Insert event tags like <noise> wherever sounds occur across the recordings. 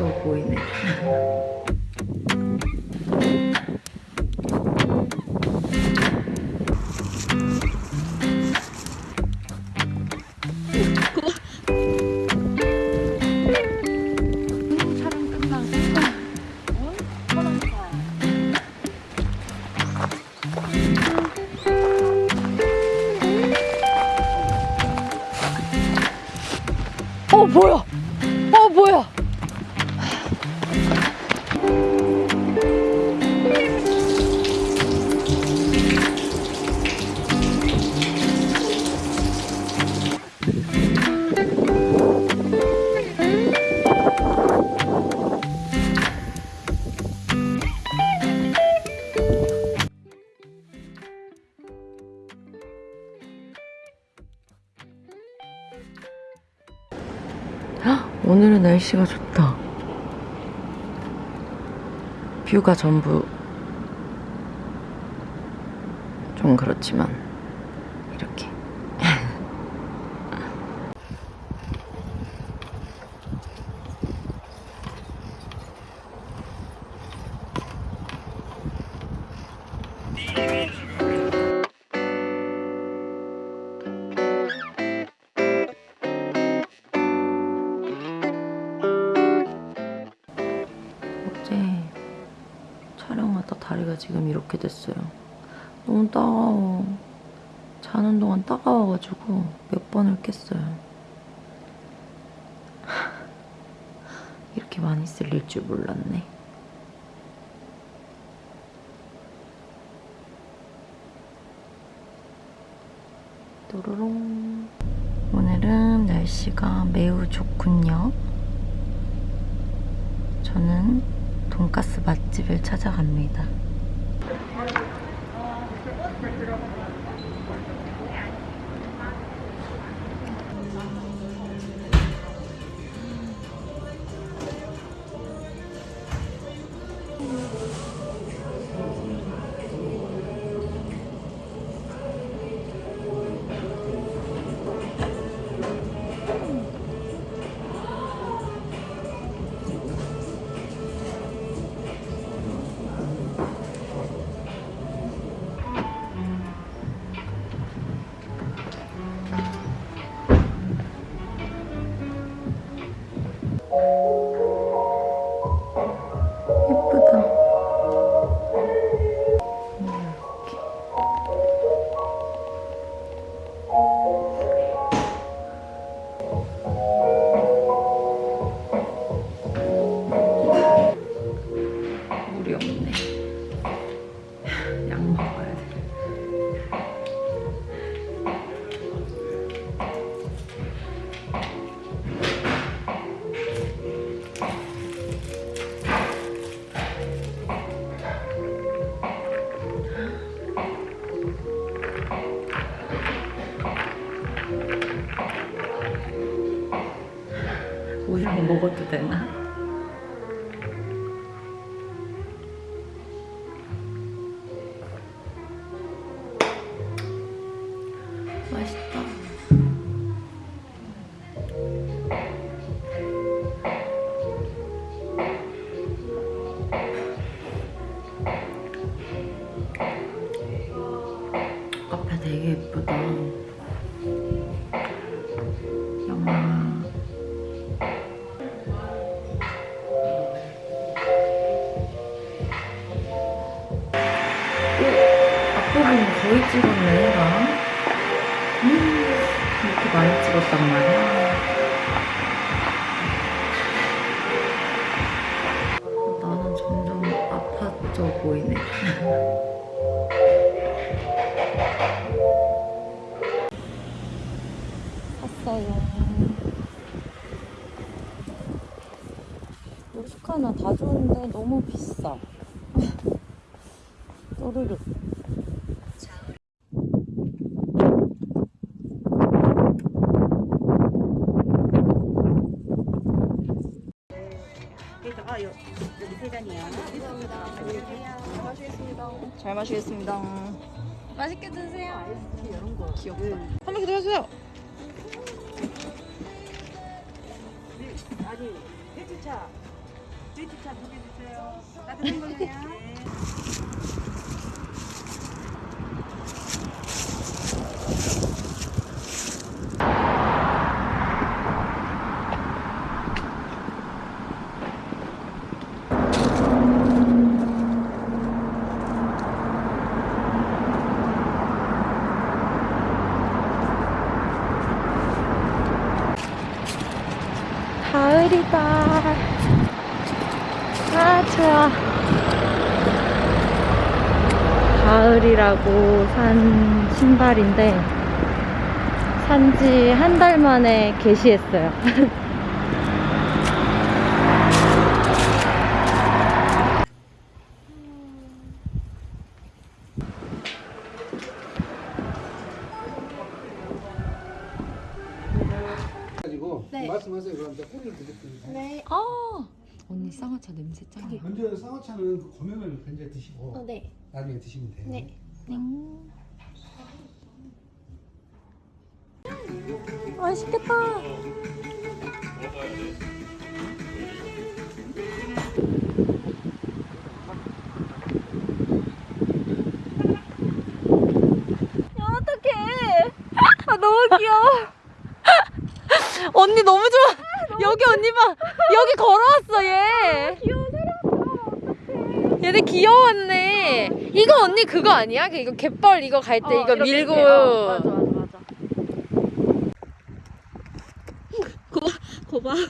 아파져 보 오늘은 날씨가 좋다. 뷰가 전부 좀 그렇지만 이렇게 됐어요. 너무 따가워. 자는 동안 따가워가지고 몇 번을 깼어요. <laughs> 이렇게 많이 쓸릴 줄 몰랐네. 또로롱. 오늘은 날씨가 매우 좋군요. 저는 돈가스 맛집을 찾아갑니다. 예쁘 거의 찍었네, 나. 음, 이렇게 많이 찍었단 말이야. 나는 점점 아파져 보이네. <laughs> 샀어요. 로스카나 다 좋은데 너무 비싸. <laughs> 또르르. 잘 마시겠습니다. 맛있게 드세요. 귀엽다. 한더 해주세요. 아니 해주차 차두개 주세요. 따뜻한 거예요. <laughs> 네. 가을이다. 아, 좋아. 가을이라고 산 신발인데, 산지 한 달 만에 게시했어요. 가지고 말씀하세요. 그럼 제가 꼬리를 드릴게요. 아, 언니 쌍화차 냄새 짱이야. 먼저 쌍화차는 그 고명을 먼저 드시고 네. 나중에 드시면 돼요. 네. 맛있겠다. 어떡해. 아, 너무 귀여워. <laughs> 언니 너무 좋아. 여기 언니 봐. 여기 걸어왔어, 얘. 얘네 귀여웠네. 이거 언니 그거 아니야? 그 이거 갯벌 이거 갈때 이거 밀고. 맞아, 맞아, 맞아. 거봐. 그래,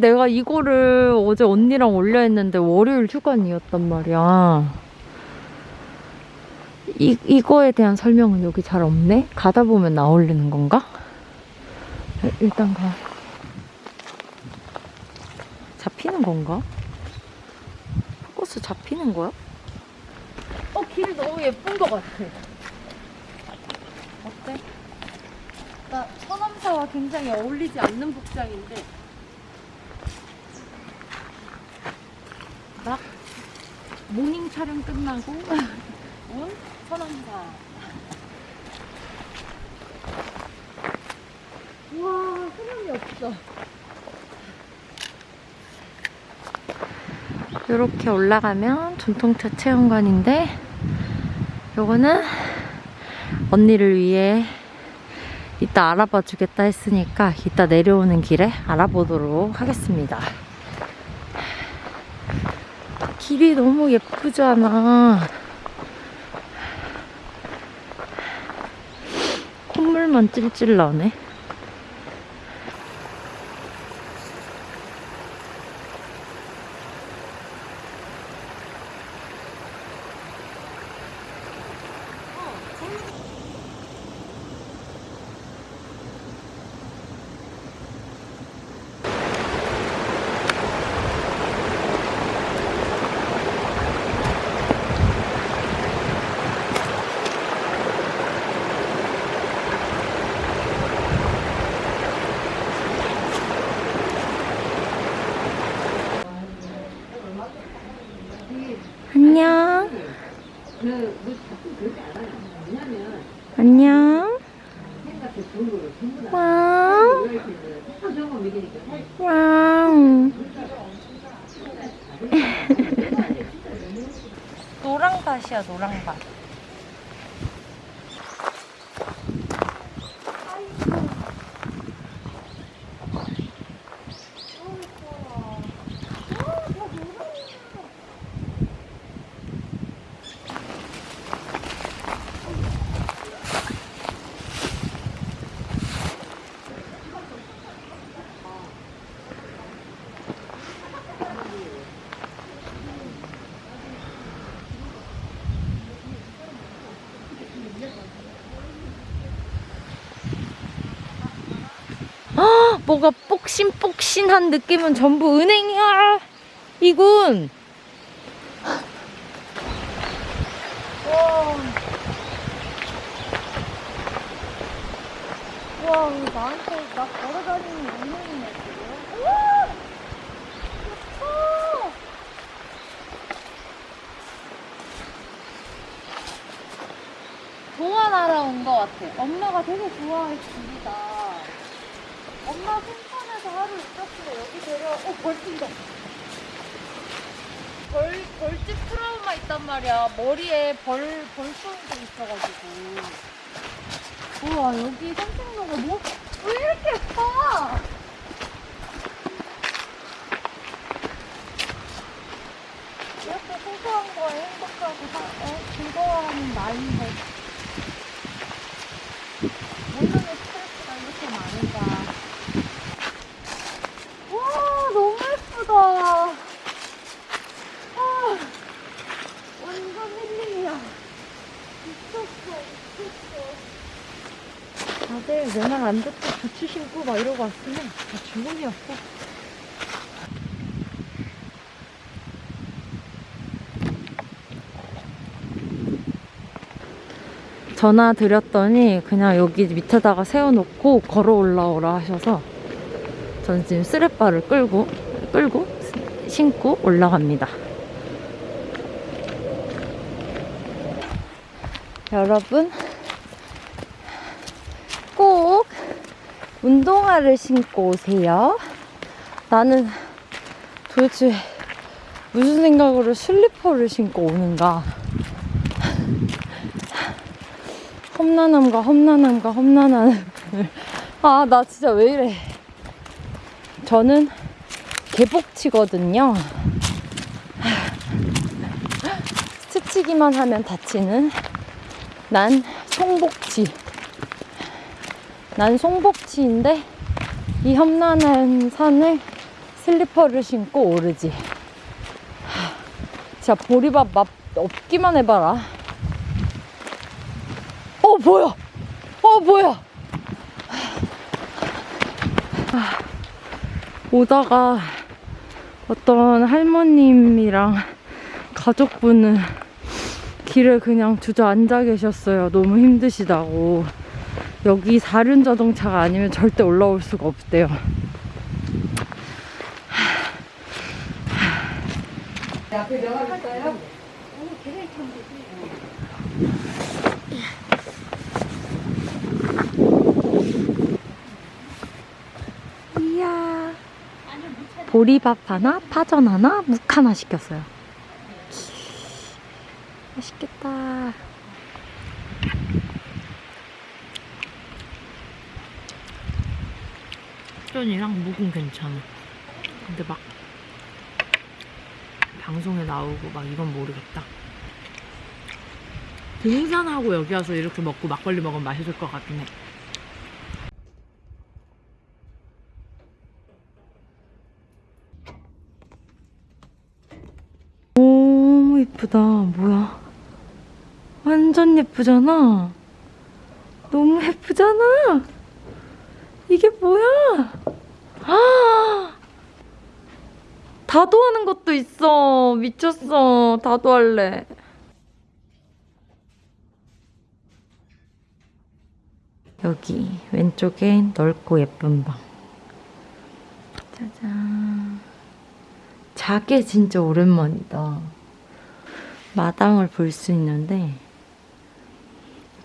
내가 이거를 어제 언니랑 올려 했는데 월요일 휴관이었단 말이야. 이, 이거에 대한 설명은 여기 잘 없네? 가다 보면 나올리는 건가? 일- 일단 가. 잡히는 건가? 포커스 잡히는 거야? 어, 길 너무 예쁜 것 같아. 어때? 나 서남사와 굉장히 어울리지 않는 복장인데 모닝 촬영 끝나고. <laughs> 온 서남사. 우와 사람이 없어. 이렇게 올라가면 전통차 체험관인데 요거는 언니를 위해 이따 알아봐 주겠다 했으니까 이따 내려오는 길에 알아보도록 하겠습니다. 길이 너무 예쁘잖아. 콧물만 찔찔 나네. 안녕. 안녕. 와우. 와우. <laughs> 노랑밭이야, 노랑밭. 뭐가 뽁신뽁신한 느낌은 전부 은행이야. 이군. 우와 나한테 나 걸어다니는 은행이네 지금. 우와! 좋다! 동화 나라 온 것 같아. 엄마가 되게 좋아했어 머리에 벌 벌송도 있어가지고. 우와 여기 산책로가 뭐? 왜 이렇게 예뻐? 이렇게 소소한 거에 행복하고 사, 어, 즐거워하는 나이인데 모르는 스트레스가 이렇게 많은가 와 너무 예쁘다 아 완전 힐링이야 미쳤어 내말안 듣고 부츠 신고 막 이러고 왔으면 다 주문이었어 전화 드렸더니 그냥 여기 밑에다가 세워놓고 걸어 올라오라 하셔서 저는 지금 쓰레빠를 끌고 끌고 신고 올라갑니다. 여러분 꼭 운동화를 신고 오세요. 나는 도대체 무슨 생각으로 슬리퍼를 신고 오는가? 험난함과 험난함과 험난함을 아 나 진짜 왜 이래 저는 개복치거든요 스치기만 하면 다치는 난 송복치 난 송복치인데 이 험난한 산을 슬리퍼를 신고 오르지. 진짜 보리밥 맛 없기만 해봐라. 어 뭐야? 어 뭐야? 아, 오다가 어떤 할머님이랑 가족분은 길에 그냥 주저앉아 계셨어요. 너무 힘드시다고 여기 사륜 자동차가 아니면 절대 올라올 수가 없대요 이야 보리밥 하나, 파전 하나, 묵 하나 시켰어요. 맛있겠다. 파전이랑 묵은 괜찮아. 근데 막 방송에 나오고 막 이건 모르겠다. 등산하고 여기 와서 이렇게 먹고 막걸리 먹으면 맛있을 것 같긴 해. 너무 예쁘다. 뭐야? 완전 예쁘잖아. 너무 예쁘잖아. 이게 뭐야? 아! 다도하는 것도 있어. 미쳤어. 다도할래. 여기 왼쪽에 넓고 예쁜 방. 짜잔. 자개 진짜 오랜만이다. 마당을 볼 수 있는데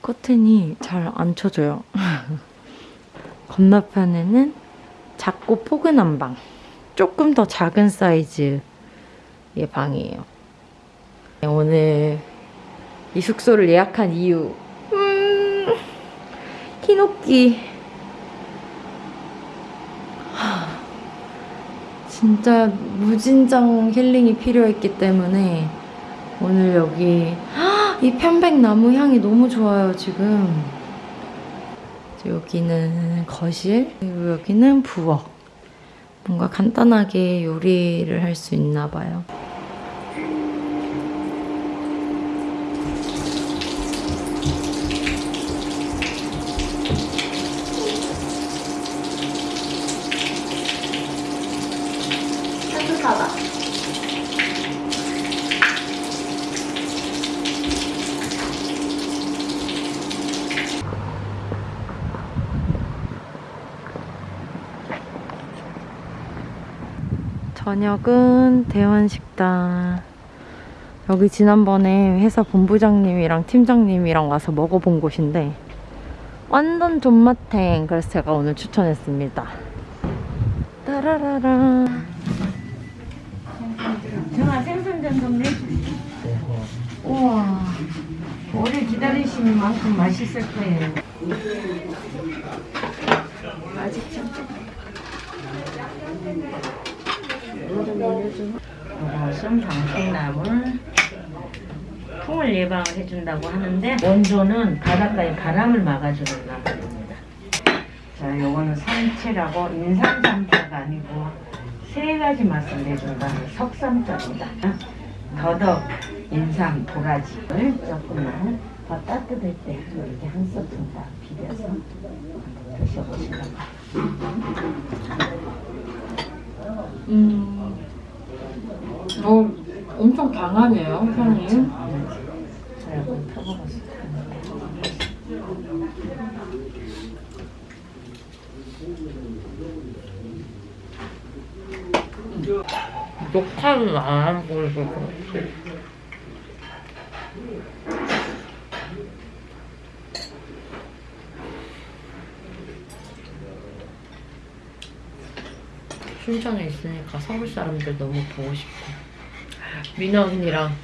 커튼이 잘 안 쳐져요. <laughs> 건너편에는 작고 포근한 방. 조금 더 작은 사이즈의 방이에요. 오늘 이 숙소를 예약한 이유. 음, 키노끼. 진짜 무진장 힐링이 필요했기 때문에 오늘 여기 이 편백나무 향이 너무 좋아요 지금 여기는 거실 그리고 여기는 부엌. 뭔가 간단하게 요리를 할 수 있나 봐요 저녁은 대원식당. 여기 지난번에 회사 본부장님이랑 팀장님이랑 와서 먹어본 곳인데 완전 존맛탱. 그래서 제가 오늘 추천했습니다. 따라라라. 정아 생선전 좀 내주세요. 우와, 오래 기다리시는 만큼 맛있을 거예요. 맛있죠? 이것은 방풍나물 풍을 예방을 해준다고 하는데 원조는 바닷가에 바람을 막아주는 나물입니다. 자, 요거는 삼치라고 인삼삼파가 아니고 세 가지 맛을 내준다는 석삼자입니다. 더덕, 인삼, 도라지를 조금만 더 따뜻할 때 이렇게 한 스푼 다 비벼서 드셔보시라고. 음. 어, 엄청 강하네요, 텐데. 녹화는 안 하고 있어. 춘천에 있으니까 서울 사람들 너무 보고 싶어. 민아 언니랑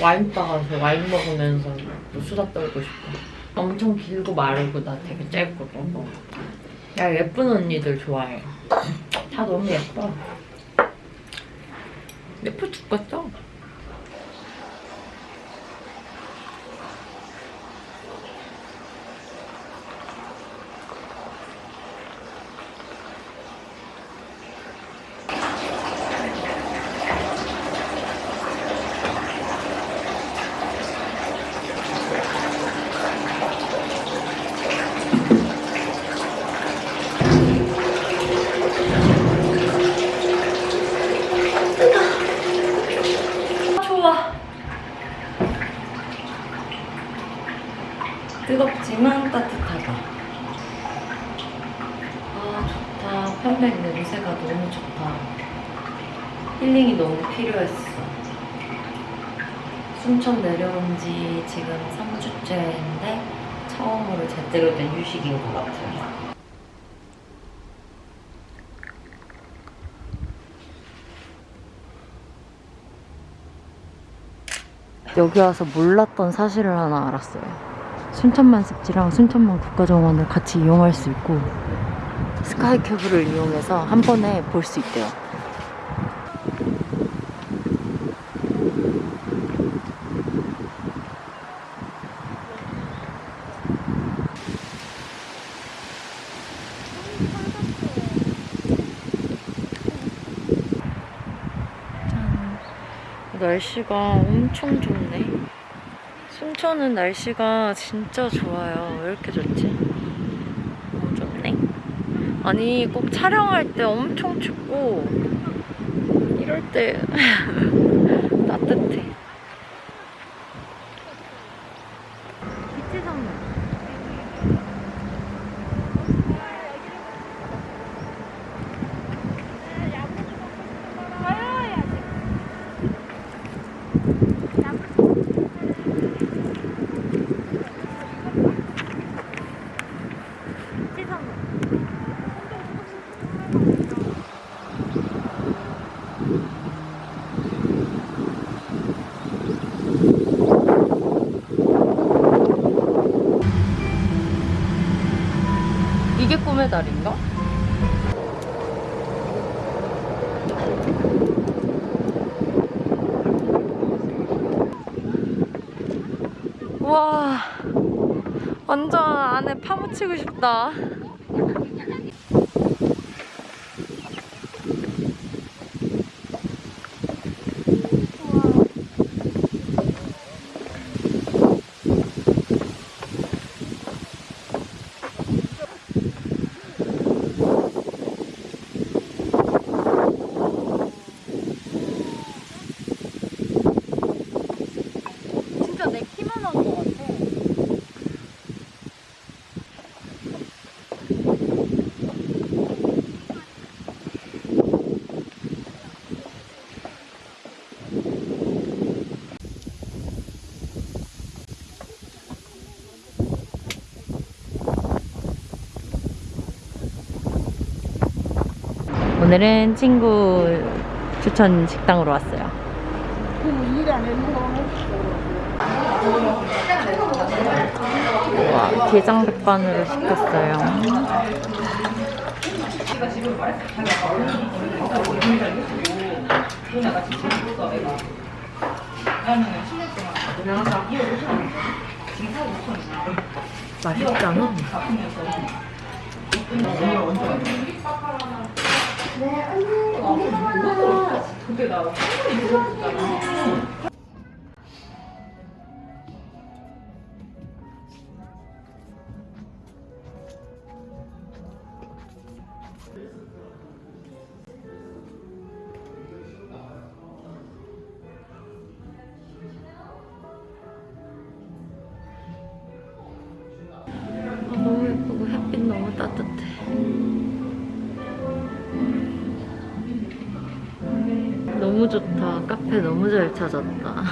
와인바 가서 와인 먹으면서 또 수다 떨고 싶어. 엄청 길고 마르고 나 되게 짧거든. 야 예쁜 언니들 좋아해. 다 너무 예뻐. 예뻐 죽겠어. 좋아. 뜨겁지만 따뜻하다. 아, 좋다. 편백 냄새가 너무 좋다. 힐링이 너무 필요했어. 순천 내려온 지 지금 3주째인데 처음으로 제대로 된 휴식인 것 같아요. 여기 와서 몰랐던 사실을 하나 알았어요. 순천만 습지랑 순천만 국가정원을 같이 이용할 수 있고 스카이캐브를 이용해서 한 번에 볼 수 있대요. 날씨가 엄청 좋네. 순천은 날씨가 진짜 좋아요. 왜 이렇게 좋지? 너무 좋네. 아니, 꼭 촬영할 때 엄청 춥고, 이럴 때 <laughs> 따뜻해. 와 완전 안에 파묻히고 싶다 오늘은 친구 추천 식당으로 왔어요. 와, 게장 백반으로 시켰어요. 맛있잖아. 아, 좋다. 카페 너무 잘 찾았다.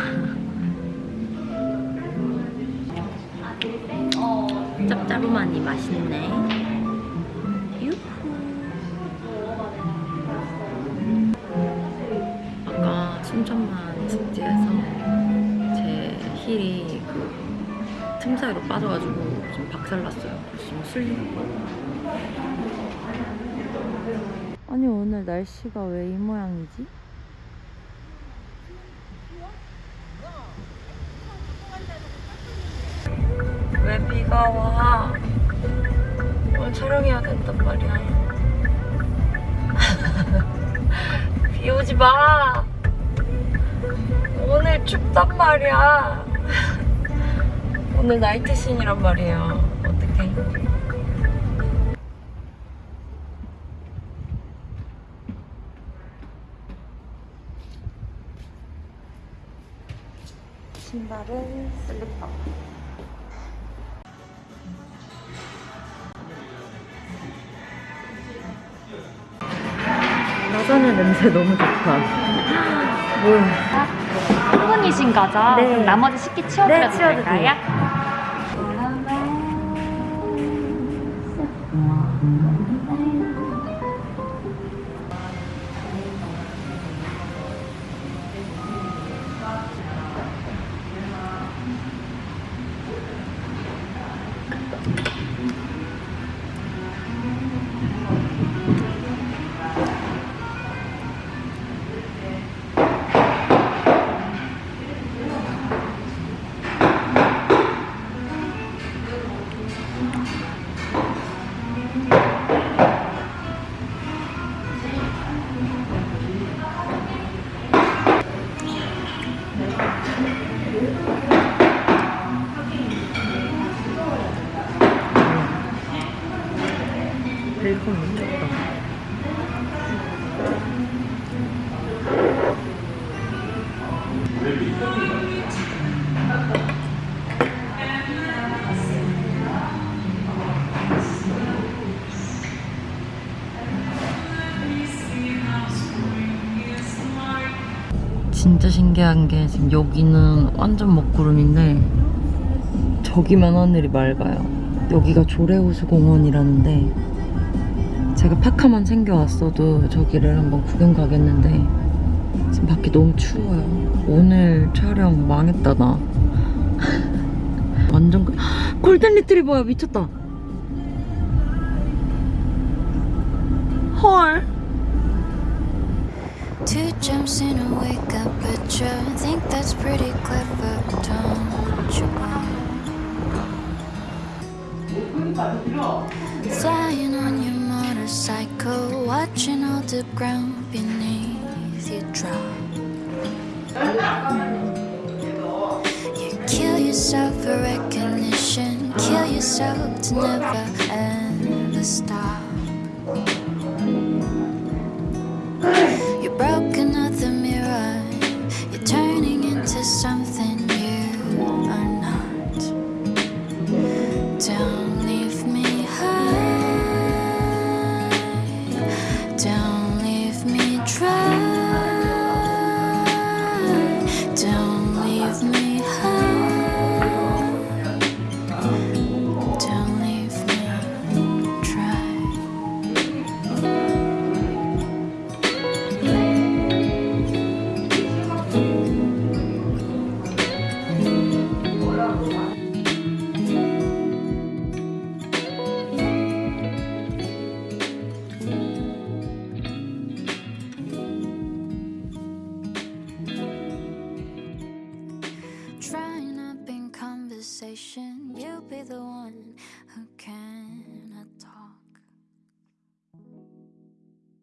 짭짤하니 맛있네. 유후. 아까 순천만 습지에서 제 힐이 그 틈 사이로 빠져가지고 좀 박살났어요. 그래서 좀 슬리고. 아니 오늘 날씨가 왜 이 모양이지? 왜 비가 와? 오늘 촬영해야 된단 말이야. <laughs> 비 오지 마. 오늘 춥단 말이야. <laughs> 오늘 나이트 씬이란 말이에요. 어떡해. 신발은 슬리퍼. 라자냐 냄새 너무 좋다. 뭐야. 한 분이신 거죠? 네. 그럼 나머지 식기 치워드려도 네, 될까요? 베이컨 신기한 게 지금 여기는 완전 먹구름인데 저기만 하늘이 맑아요. 여기가 조례호수공원이라는데 제가 파카만 챙겨왔어도 저기를 한번 구경 가겠는데 지금 밖이 너무 추워요. 오늘 촬영 망했다 나. <laughs> 완전 그- <gasps> 골든 리트리버야 미쳤다. 헐. Two jumps in a wake up picture. Think that's pretty clever, don't you? Flying on your motorcycle, watching all the ground beneath you drop. You kill yourself for recognition, kill yourself to never ever stop.